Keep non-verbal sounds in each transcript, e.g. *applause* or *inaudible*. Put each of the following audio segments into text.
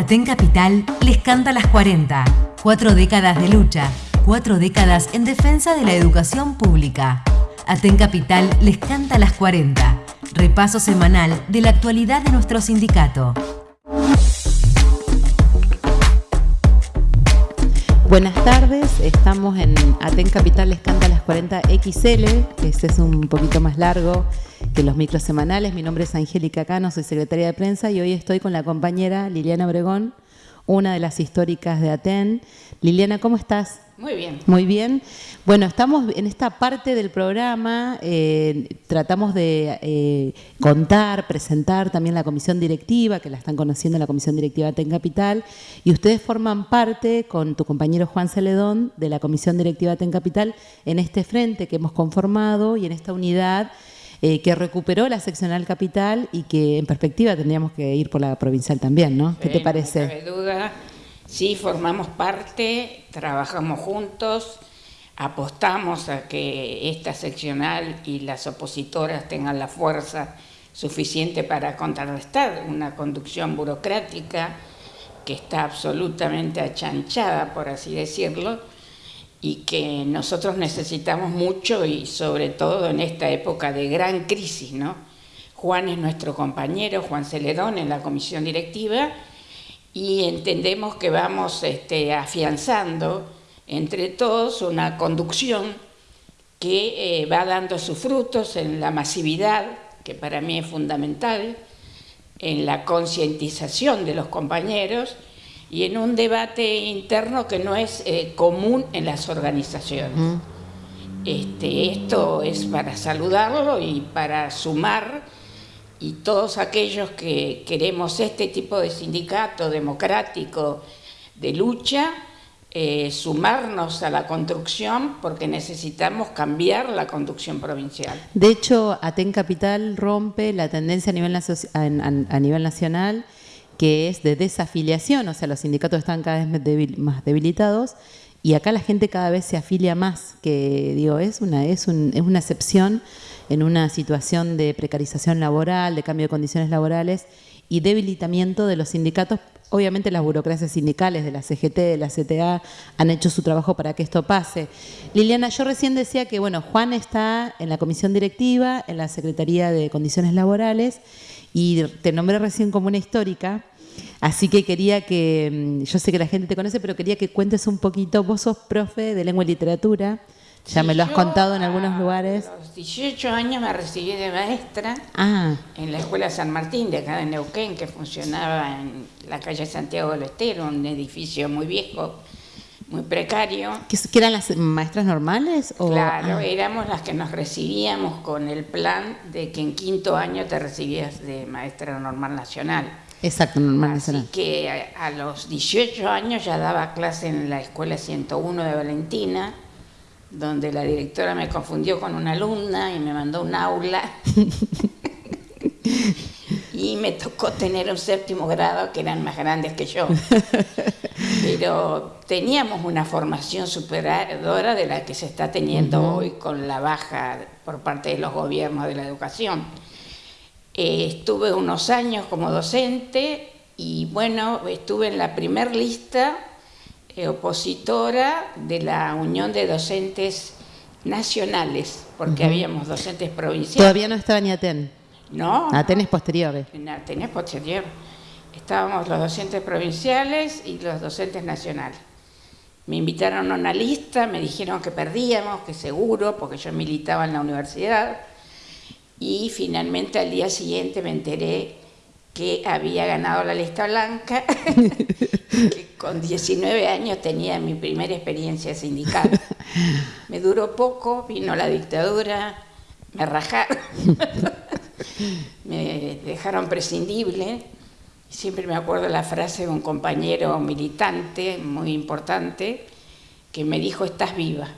Aten Capital les canta las 40. Cuatro décadas de lucha, cuatro décadas en defensa de la educación pública. Aten Capital les canta las 40. Repaso semanal de la actualidad de nuestro sindicato. Buenas tardes, estamos en Aten Capital Les Canta las 40 XL, este es un poquito más largo que los micros semanales. Mi nombre es Angélica Cano, soy secretaria de prensa y hoy estoy con la compañera Liliana Obregón, una de las históricas de Aten. Liliana, ¿cómo estás? Muy bien. Muy bien. Bueno, estamos en esta parte del programa, eh, tratamos de eh, contar, presentar también la comisión directiva, que la están conociendo la comisión directiva TEN Capital, y ustedes forman parte con tu compañero Juan Celedón de la comisión directiva TEN Capital en este frente que hemos conformado y en esta unidad eh, que recuperó la seccional capital y que en perspectiva tendríamos que ir por la provincial también, ¿no? ¿Qué te parece? No cabe duda Sí, formamos parte, trabajamos juntos, apostamos a que esta seccional y las opositoras tengan la fuerza suficiente para contrarrestar una conducción burocrática que está absolutamente achanchada, por así decirlo, y que nosotros necesitamos mucho y sobre todo en esta época de gran crisis, ¿no? Juan es nuestro compañero, Juan Celedón, en la comisión directiva, y entendemos que vamos este, afianzando entre todos una conducción que eh, va dando sus frutos en la masividad, que para mí es fundamental, en la concientización de los compañeros y en un debate interno que no es eh, común en las organizaciones. Este, esto es para saludarlo y para sumar y todos aquellos que queremos este tipo de sindicato democrático de lucha, eh, sumarnos a la construcción porque necesitamos cambiar la conducción provincial. De hecho, Aten Capital rompe la tendencia a nivel, a nivel nacional que es de desafiliación, o sea, los sindicatos están cada vez más debilitados y acá la gente cada vez se afilia más, que digo, es una, es, es una excepción en una situación de precarización laboral, de cambio de condiciones laborales y debilitamiento de los sindicatos. Obviamente las burocracias sindicales de la CGT, de la CTA, han hecho su trabajo para que esto pase. Liliana, yo recién decía que, bueno, Juan está en la comisión directiva, en la Secretaría de Condiciones Laborales, y te nombré recién como una histórica, Así que quería que, mm, yo sé que la gente te conoce, pero quería que cuentes un poquito, vos sos profe de lengua y literatura, ya me lo has contado en algunos lugares. A los 18 años me recibí de maestra ah. en la Escuela San Martín de acá de Neuquén, que funcionaba en la calle Santiago del Estero, un edificio muy viejo, muy precario. ¿Que, eran las maestras normales? O? Claro, ah. éramos las que nos recibíamos con el plan de que en quinto año te recibías de maestra normal nacional. Exacto, normal nacional. Así que a, a los 18 años ya daba clase en la Escuela 101 de Valentina donde la directora me confundió con una alumna y me mandó un aula. *laughs* y me tocó tener un séptimo grado que eran más grandes que yo. *laughs* Pero teníamos una formación superadora de la que se está teniendo hoy con la baja por parte de los gobiernos de la educación. Eh, estuve unos años como docente y bueno, estuve en la primer lista opositora de la Unión de Docentes Nacionales, porque habíamos docentes provinciales. Todavía no estaba ni Aten. No. Aten es posterior. En Aten es posterior. Estábamos los docentes provinciales y los docentes nacionales. Me invitaron a una lista, me dijeron que perdíamos, que seguro, porque yo militaba en la universidad. Y finalmente al día siguiente me enteré que había ganado la lista blanca, *laughs* que con 19 años tenía mi primera experiencia sindical. Me duró poco, vino la dictadura, me rajaron, *laughs* me dejaron prescindible. Siempre me acuerdo la frase de un compañero militante muy importante que me dijo, estás viva.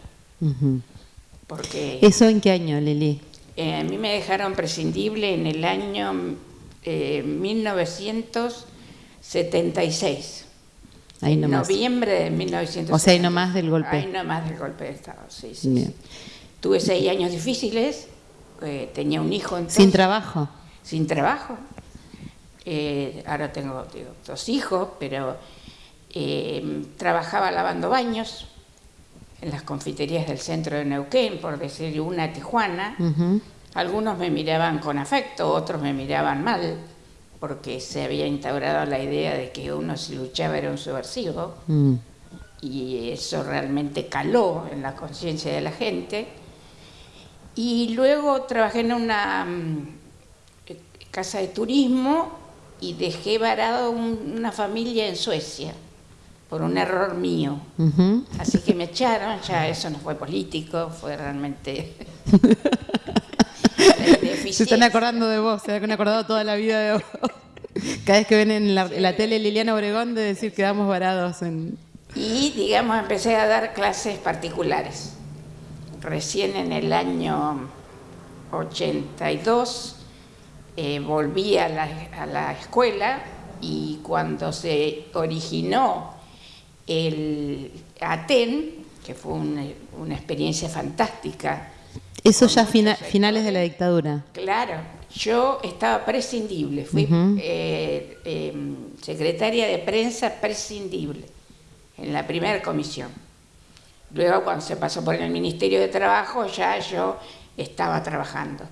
Porque, ¿Eso en qué año, Lili? Eh, a mí me dejaron prescindible en el año 1976. Eh, ahí Noviembre de 1976. O sea, ahí nomás del golpe. Ahí nomás del golpe de Estado, sí, sí, Tuve seis años difíciles, eh, tenía un hijo entonces. ¿Sin trabajo? Sin trabajo. eh, ahora tengo dos hijos, pero eh, trabajaba lavando baños en las confiterías del centro de Neuquén, por decir una Tijuana. Algunos me miraban con afecto, otros me miraban mal, porque se había instaurado la idea de que uno si luchaba era un subversivo, mm. y eso realmente caló en la conciencia de la gente. Y luego trabajé en una mm, casa de turismo y dejé varado una familia en Suecia por un error mío. Así que me echaron, ya eso no fue político, fue realmente... *laughs* se están acordando de vos, se han acordado toda la vida de vos. Cada vez que ven en la, tele Liliana Obregón de decir que quedamos varados en... Y digamos, empecé a dar clases particulares. Recién en el año 82 eh, volví a la, a la escuela y cuando se originó el Aten, que fue una, experiencia fantástica. Eso ya finales de la dictadura. Claro, yo estaba prescindible, fui eh, em, secretaria de prensa prescindible en la primera comisión. Luego cuando se pasó por el Ministerio de Trabajo ya yo estaba trabajando.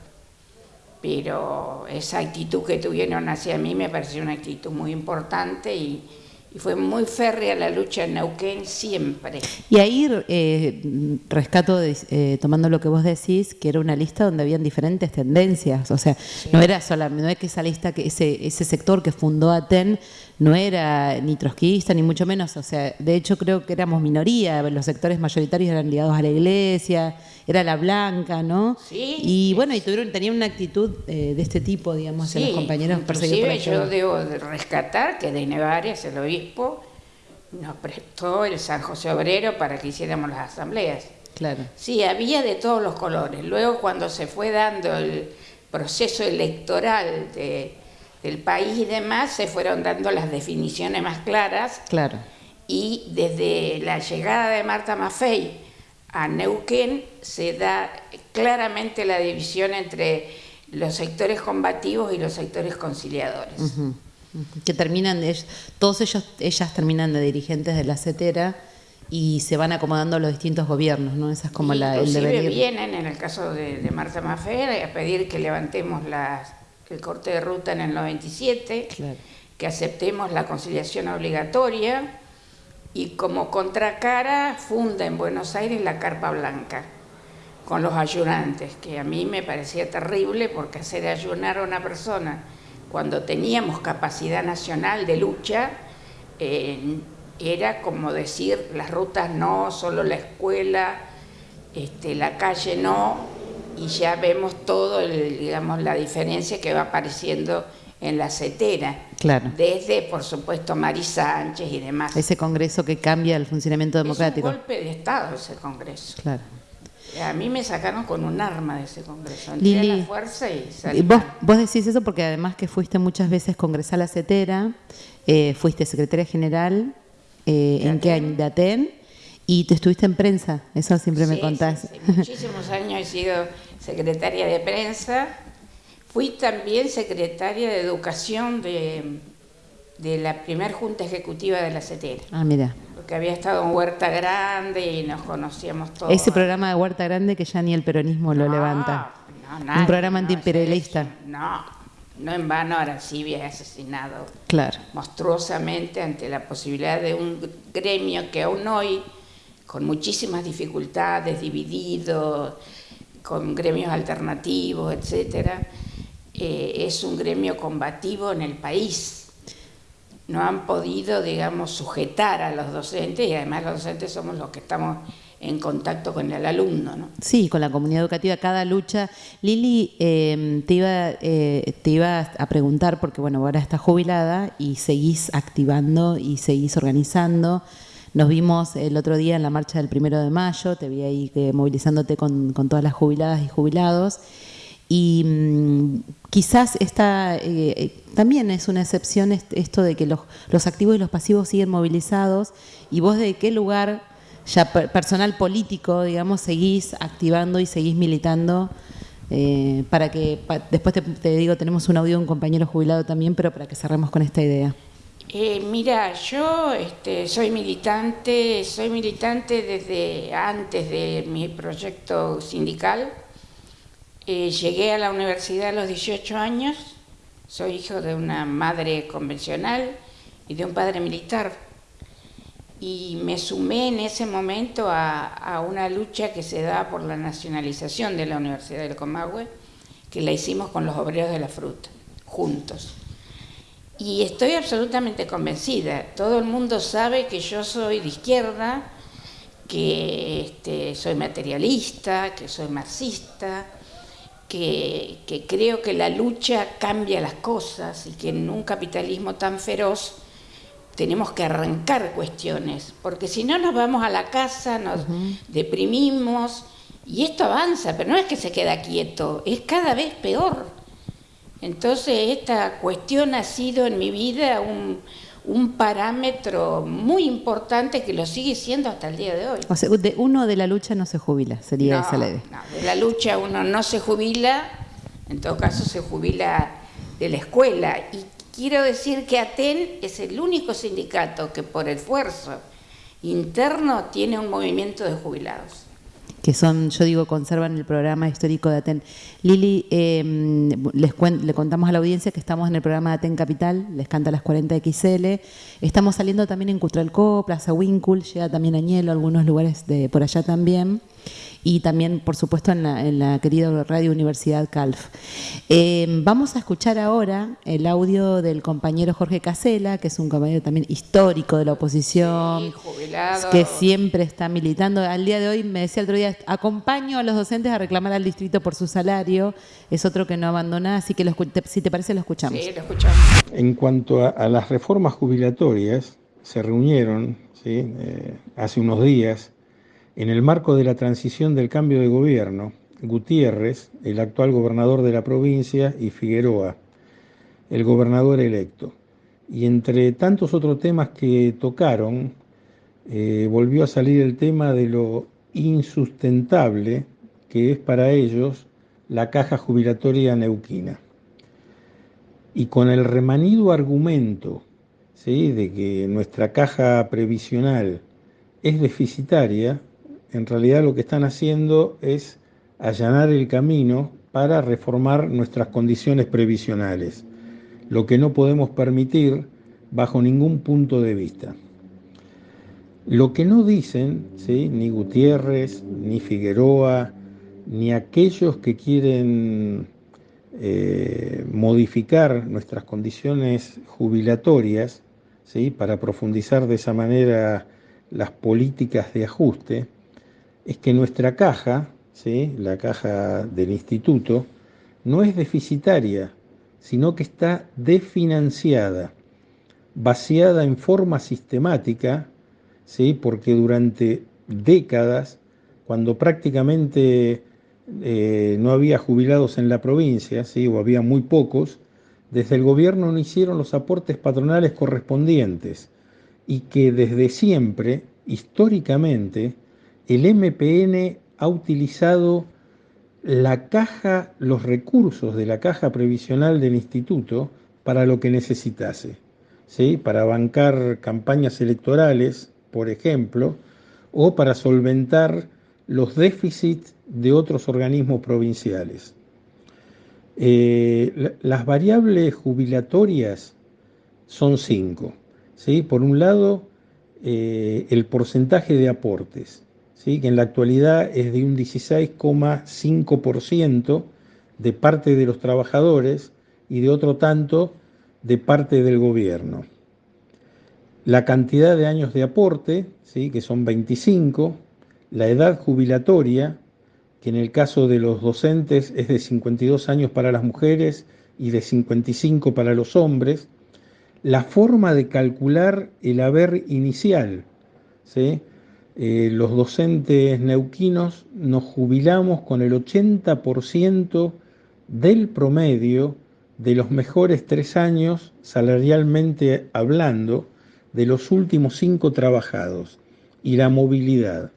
Pero esa actitud que tuvieron hacia mí me pareció una actitud muy importante y, y fue muy férrea la lucha en Neuquén siempre. Y ahí eh, rescato, eh, tomando lo que vos decís, que era una lista donde habían diferentes tendencias, o sea, no era solamente, no es que esa lista, que ese, ese sector que fundó Aten no era ni trotskista, ni mucho menos, o sea, de hecho creo que éramos minoría, los sectores mayoritarios eran ligados a la iglesia, era la blanca, ¿no? Sí. Y bueno, y tuvieron, tenían una actitud eh, de este tipo, digamos, hacia los compañeros perseguidos por yo debo rescatar que de Nevarias, el obispo, nos prestó el San José Obrero para que hiciéramos las asambleas. Claro. Sí, había de todos los colores. Luego cuando se fue dando el proceso electoral de del país y demás, se fueron dando las definiciones más claras. Claro. Y desde la llegada de Marta Maffei a Neuquén se da claramente la división entre los sectores combativos y los sectores conciliadores. Que terminan, todos ellos, ellas terminan de dirigentes de la CETERA y se van acomodando los distintos gobiernos, ¿no? Esa es como la, el deber. vienen, en el caso de, de Marta Maffei, a pedir que levantemos las el corte de ruta en el 97, que aceptemos la conciliación obligatoria y como contracara funda en Buenos Aires la Carpa Blanca con los ayunantes, que a mí me parecía terrible porque hacer ayunar a una persona cuando teníamos capacidad nacional de lucha eh, era como decir las rutas no, solo la escuela, este, la calle no, y ya vemos todo, digamos, la diferencia que va apareciendo en la CETERA. Claro. Desde, por supuesto, Mari Sánchez y demás. Ese congreso que cambia el funcionamiento democrático. Es un golpe de Estado ese congreso. Claro. A mí me sacaron con un arma de ese congreso. Lili, la fuerza y salí vos, vos, decís eso porque además que fuiste muchas veces congresal a CETERA, eh, fuiste secretaria general eh, en qué año de ATEN y te estuviste en prensa, eso siempre me contás. Sí, muchísimos años he sido secretaria de prensa. Fui también secretaria de educación de, de la primera junta ejecutiva de la CETERA. Ah, mira. Porque había estado en Huerta Grande y nos conocíamos todos. Ese programa de Huerta Grande que ya ni el peronismo lo levanta. Un programa antiimperialista. No, no en vano Aracibia es asesinado claro. monstruosamente ante la posibilidad de un gremio que aún hoy con muchísimas dificultades, dividido, con gremios alternativos, etcétera, eh, es un gremio combativo en el país. No han podido, digamos, sujetar a los docentes y además los docentes somos los que estamos en contacto con el alumno. ¿no? Sí, con la comunidad educativa, cada lucha. Lili, em, te, iba, eh, te a preguntar, porque bueno, ahora estás jubilada y seguís activando y seguís organizando. Nos vimos el otro día en la marcha del primero de mayo, te vi ahí que, movilizándote con, todas las jubiladas y jubilados. Y mm, quizás esta eh, también es una excepción esto de que los, activos y los pasivos siguen movilizados. ¿Y vos de qué lugar, ya personal político, digamos, seguís activando y seguís militando Eh, para que después te, digo, tenemos un audio de un compañero jubilado también, pero para que cerremos con esta idea. Eh, mira, yo este, soy militante, soy militante desde antes de mi proyecto sindical. Eh, llegué a la universidad a los 18 años, soy hijo de una madre convencional y de un padre militar. Y me sumé en ese momento a, una lucha que se da por la nacionalización de la Universidad del Comahue, que la hicimos con los obreros de la fruta, juntos. Y estoy absolutamente convencida, todo el mundo sabe que yo soy de izquierda, que este, soy materialista, que soy marxista, que, que, creo que la lucha cambia las cosas y que en un capitalismo tan feroz tenemos que arrancar cuestiones, porque si no nos vamos a la casa, nos deprimimos y esto avanza, pero no es que se queda quieto, es cada vez peor. Entonces esta cuestión ha sido en mi vida un, parámetro muy importante que lo sigue siendo hasta el día de hoy. O sea, de uno de la lucha no se jubila, sería esa la idea. No, de la lucha uno no se jubila, en todo caso se jubila de la escuela. Y quiero decir que ATEN es el único sindicato que por esfuerzo interno tiene un movimiento de jubilados que son, yo digo, conservan el programa histórico de Aten. Lili, em, les le contamos a la audiencia que estamos en el programa de Aten Capital, les canta las 40 XL. Estamos saliendo también en Cutralcó, Plaza Winkle, llega también a Ñelo, algunos lugares de por allá también y también, por supuesto, en la, querida Radio Universidad Calf. Eh, vamos a escuchar ahora el audio del compañero Jorge Casela, que es un compañero también histórico de la oposición, que siempre está militando. Al día de hoy me decía el otro día, acompaño a los docentes a reclamar al distrito por su salario, es otro que no abandona, así que si te parece lo escuchamos. Sí, lo escuchamos. En cuanto a, las reformas jubilatorias, se reunieron eh, hace unos días en el marco de la transición del cambio de gobierno, Gutiérrez, el actual gobernador de la provincia, y Figueroa, el gobernador electo. Y entre tantos otros temas que tocaron, eh, volvió a salir el tema de lo insustentable que es para ellos la caja jubilatoria neuquina. Y con el remanido argumento de que nuestra caja previsional es deficitaria, en realidad lo que están haciendo es allanar el camino para reformar nuestras condiciones previsionales, lo que no podemos permitir bajo ningún punto de vista. Lo que no dicen, ¿sí? ni Gutiérrez, ni Figueroa, ni aquellos que quieren eh, modificar nuestras condiciones jubilatorias, ¿sí? para profundizar de esa manera las políticas de ajuste, es que nuestra caja, ¿sí? la caja del instituto, no es deficitaria, sino que está desfinanciada, vaciada en forma sistemática, ¿sí? porque durante décadas, cuando prácticamente eh, no había jubilados en la provincia, ¿sí? o había muy pocos, desde el gobierno no hicieron los aportes patronales correspondientes y que desde siempre, históricamente, el MPN ha utilizado la caja, los recursos de la caja previsional del instituto para lo que necesitase, ¿sí? para bancar campañas electorales, por ejemplo, o para solventar los déficits de otros organismos provinciales. Eh, las variables jubilatorias son cinco. ¿sí? Por un lado, eh, el porcentaje de aportes que en la actualidad es de un 16,5% de parte de los trabajadores y de otro tanto de parte del gobierno. La cantidad de años de aporte, ¿sí? que son 25, la edad jubilatoria, que en el caso de los docentes es de 52 años para las mujeres y de 55 para los hombres, la forma de calcular el haber inicial, ¿sí? Eh, los docentes neuquinos nos jubilamos con el 80% del promedio de los mejores tres años, salarialmente hablando, de los últimos cinco trabajados y la movilidad.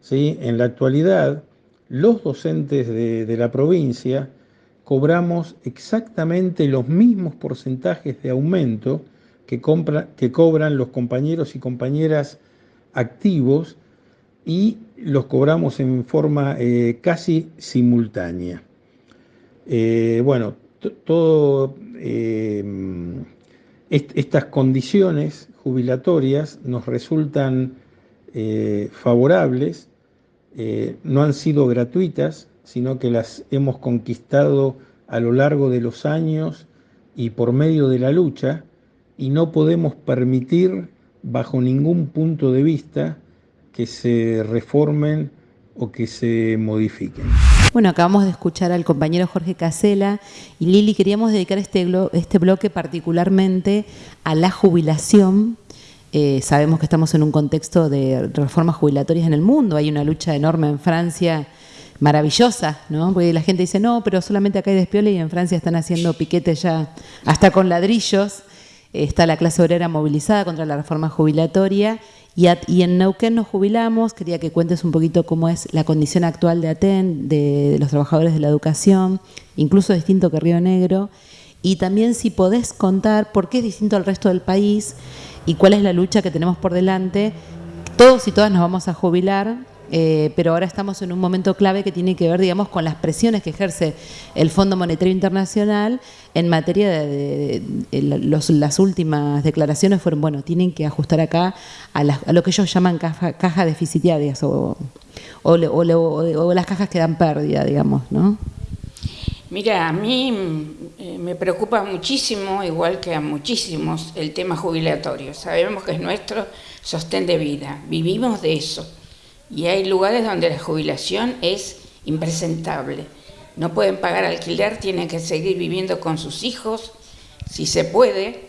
¿Sí? En la actualidad, los docentes de, la provincia cobramos exactamente los mismos porcentajes de aumento que, que cobran los compañeros y compañeras activos y los cobramos en forma eh, casi simultánea. Eh, bueno, todo eh, estas condiciones jubilatorias nos resultan favorables, no han sido gratuitas, sino que las hemos conquistado a lo largo de los años y por medio de la lucha, y no podemos permitir bajo ningún punto de vista que se reformen o que se modifiquen. Bueno, acabamos de escuchar al compañero Jorge Casela y Lili, queríamos dedicar este, este bloque particularmente a la jubilación. Eh, sabemos que estamos en un contexto de reformas jubilatorias en el mundo, hay una lucha enorme en Francia maravillosa, ¿no? Porque la gente dice, no, pero solamente acá hay despiola y en Francia están haciendo piquetes ya hasta con ladrillos. Está la clase obrera movilizada contra la reforma jubilatoria y, en Neuquén nos jubilamos, quería que cuentes un poquito cómo es la condición actual de ATEN, de, los trabajadores de la educación, incluso distinto que Río Negro, y también si podés contar por qué es distinto al resto del país y cuál es la lucha que tenemos por delante. Todos y todas nos vamos a jubilar, eh, pero ahora estamos en un momento clave que tiene que ver, digamos, con las presiones que ejerce el Fondo Monetario Internacional en materia de, las últimas declaraciones fueron, bueno, tienen que ajustar acá a, lo que ellos llaman cajas deficitarias o, las cajas que dan pérdida, digamos, ¿no? Mira, a mí eh, me preocupa muchísimo, igual que a muchísimos, el tema jubilatorio. Sabemos que es nuestro sostén de vida, vivimos de eso y hay lugares donde la jubilación es impresentable. No pueden pagar alquiler, tienen que seguir viviendo con sus hijos, si se puede,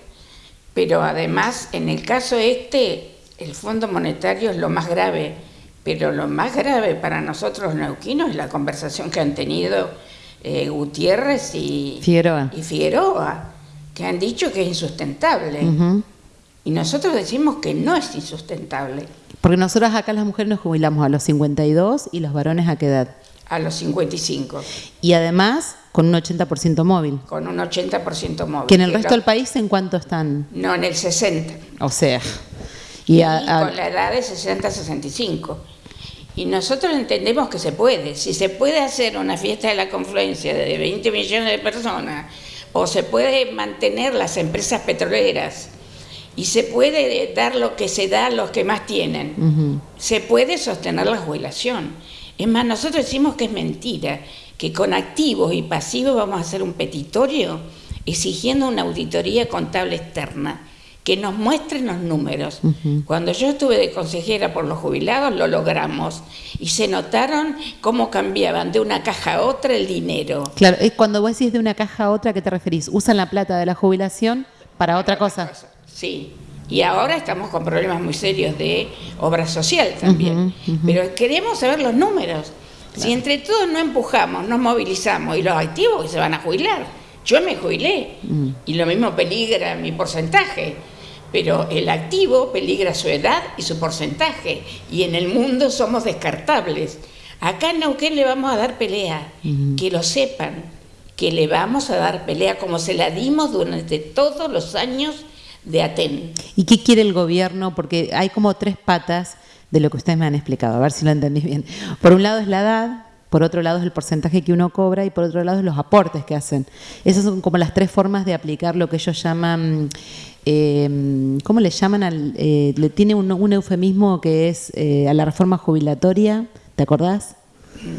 pero además en el caso este, el Fondo Monetario es lo más grave, pero lo más grave para nosotros neuquinos es la conversación que han tenido eh, Gutiérrez y Figueroa. que han dicho que es insustentable. Y nosotros decimos que no es insustentable. Porque nosotros acá las mujeres nos jubilamos a los 52 y los varones a qué edad? A los 55. Y además con un 80% móvil. Con un 80% móvil. ¿Que en el resto del país en cuánto están? No, en el 60. O sea. Y, con la edad de 60 a 65. Y nosotros entendemos que se puede. Si se puede hacer una fiesta de la confluencia de 20 millones de personas, o se puede mantener las empresas petroleras y se puede dar lo que se da a los que más tienen. Se puede sostener la jubilación. Es más, nosotros decimos que es mentira, que con activos y pasivos vamos a hacer un petitorio exigiendo una auditoría contable externa que nos muestre los números. Cuando yo estuve de consejera por los jubilados lo logramos y se notaron cómo cambiaban de una caja a otra el dinero. Claro, es cuando vos decís de una caja a otra, ¿a qué te referís? ¿Usan la plata de la jubilación para, otra cosa? Sí, y ahora estamos con problemas muy serios de obra social también. Pero queremos saber los números. Si entre todos no empujamos, nos movilizamos y los activos que se van a jubilar. Yo me jubilé mm. y lo mismo peligra mi porcentaje. Pero el activo peligra su edad y su porcentaje. Y en el mundo somos descartables. Acá en Neuquén le vamos a dar pelea, que lo sepan, que le vamos a dar pelea como se la dimos durante todos los años de Aten. ¿Y qué quiere el gobierno? Porque hay como tres patas de lo que ustedes me han explicado, a ver si lo entendí bien. Por un lado es la edad, por otro lado es el porcentaje que uno cobra y por otro lado es los aportes que hacen. Esas son como las tres formas de aplicar lo que ellos llaman, eh, ¿cómo le llaman? Al, eh, le tiene un, eufemismo que es eh, a la reforma jubilatoria, ¿te acordás?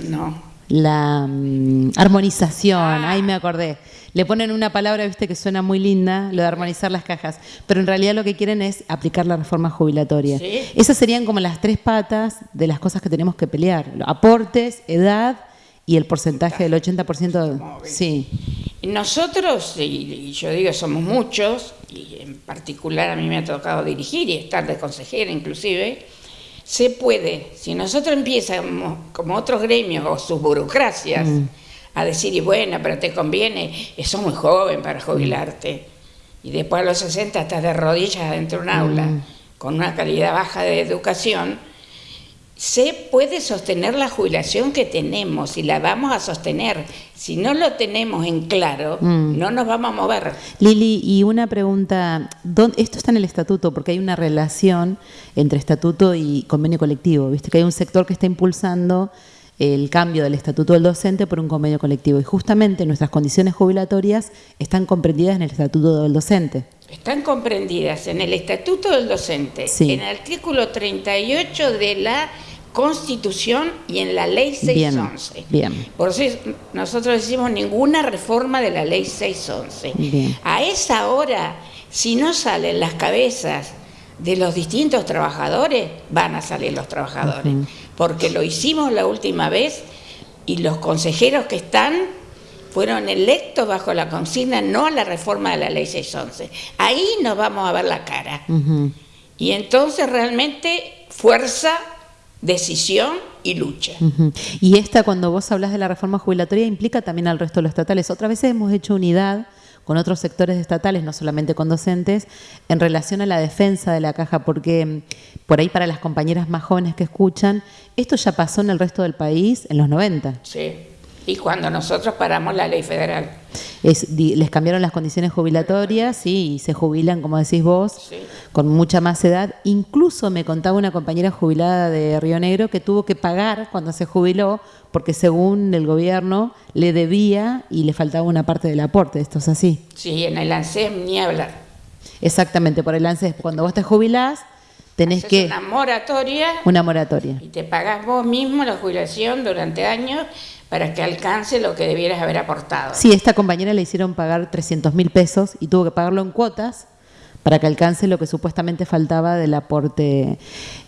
No. La mm, armonización, ah. ahí me acordé le ponen una palabra, viste, que suena muy linda, lo de armonizar las cajas, pero en realidad lo que quieren es aplicar la reforma jubilatoria. Esas serían como las tres patas de las cosas que tenemos que pelear, aportes, edad y el porcentaje del 80%. sí. Nosotros, y yo digo, somos muchos, y en particular a mí me ha tocado dirigir y estar de consejera inclusive, se puede, si nosotros empiezamos como otros gremios o sus burocracias, mm a decir, y bueno, pero te conviene, sos muy joven para jubilarte. Y después a los 60 estás de rodillas dentro de un aula, mm. con una calidad baja de educación. se puede sostener la jubilación que tenemos y la vamos a sostener. Si no lo tenemos en claro, mm. no nos vamos a mover. Lili, y una pregunta, esto está en el estatuto porque hay una relación entre estatuto y convenio colectivo, viste que hay un sector que está impulsando el cambio del estatuto del docente por un convenio colectivo y justamente nuestras condiciones jubilatorias están comprendidas en el estatuto del docente. Están comprendidas en el estatuto del docente, en el artículo 38 de la Constitución y en la Ley 611. Bien, Por eso nosotros decimos ninguna reforma de la Ley 611. A esa hora, si no salen las cabezas de los distintos trabajadores, van a salir los trabajadores. Porque lo hicimos la última vez y los consejeros que están fueron electos bajo la consigna no a la reforma de la ley 611. Ahí nos vamos a ver la cara. Y entonces realmente fuerza decisión y lucha. Y esta, cuando vos hablas de la reforma jubilatoria, implica también al resto de los estatales. Otras veces hemos hecho unidad con otros sectores estatales, no solamente con docentes, en relación a la defensa de la caja, porque mm, por ahí para las compañeras más jóvenes que escuchan, esto ya pasó en el resto del país en los 90. Sí y cuando nosotros paramos la ley federal. les cambiaron las condiciones jubilatorias y se jubilan, como decís vos, con mucha más edad. Incluso me contaba una compañera jubilada de Río Negro que tuvo que pagar cuando se jubiló porque según el gobierno le debía y le faltaba una parte del aporte. ¿Esto es así? Sí, en el ANSES ni hablar. Exactamente, por el ANSES. Cuando vos te jubilás, tenés que... Una moratoria. Una moratoria. Y te pagás vos mismo la jubilación durante años para que alcance lo que debieras haber aportado. Sí, esta compañera le hicieron pagar 300 mil pesos y tuvo que pagarlo en cuotas para que alcance lo que supuestamente faltaba del aporte.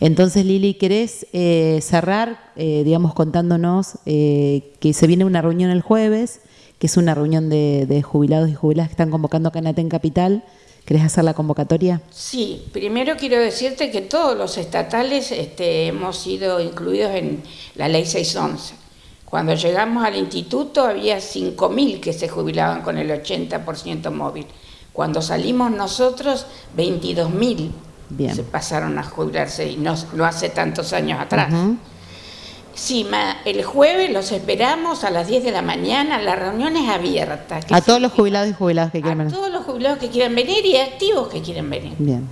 Entonces, Lili, ¿querés eh, cerrar, eh, digamos, contándonos eh, que se viene una reunión el jueves, que es una reunión de, jubilados y jubiladas que están convocando acá en Aten Capital? ¿Querés hacer la convocatoria? Sí, primero quiero decirte que todos los estatales este, hemos sido incluidos en la ley 611. Cuando llegamos al instituto había 5.000 que se jubilaban con el 80% móvil. Cuando salimos nosotros, 22.000 se pasaron a jubilarse y no, no hace tantos años atrás. Sí, el jueves los esperamos a las 10 de la mañana, la reunión es abierta. A todos los jubilados y jubiladas que quieran venir. A todos los jubilados que quieran venir y activos que quieran venir. Bien.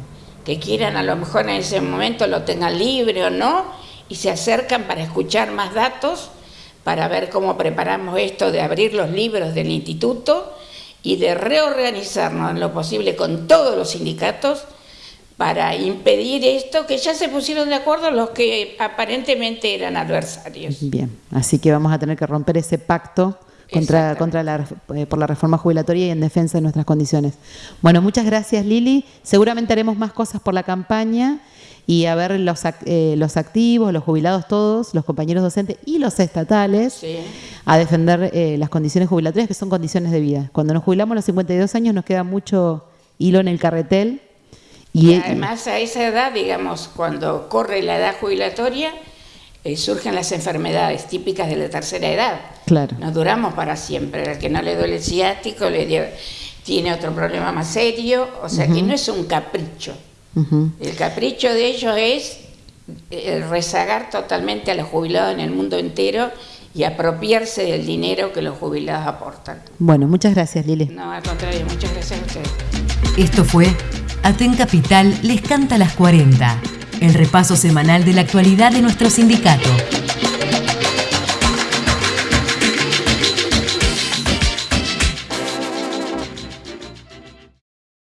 Que quieran, a lo mejor en ese momento lo tengan libre o no, y se acercan para escuchar más datos para ver cómo preparamos esto de abrir los libros del instituto y de reorganizarnos en lo posible con todos los sindicatos para impedir esto, que ya se pusieron de acuerdo los que aparentemente eran adversarios. Bien, así que vamos a tener que romper ese pacto contra, contra la, eh, por la reforma jubilatoria y en defensa de nuestras condiciones. Bueno, muchas gracias Lili. Seguramente haremos más cosas por la campaña y a ver los, eh, los activos, los jubilados todos, los compañeros docentes y los estatales a defender eh, las condiciones jubilatorias que son condiciones de vida. Cuando nos jubilamos a los 52 años nos queda mucho hilo en el carretel. Y, además a esa edad, digamos, cuando corre la edad jubilatoria, eh, surgen las enfermedades típicas de la tercera edad. Claro. No duramos para siempre. Al que no le duele el ciático le tiene otro problema más serio. O sea que no es un capricho. El capricho de ellos es eh, rezagar totalmente a los jubilados en el mundo entero y apropiarse del dinero que los jubilados aportan. Bueno, muchas gracias Lili. No, al contrario, muchas gracias a ustedes. Esto fue Aten Capital les canta las 40, el repaso semanal de la actualidad de nuestro sindicato.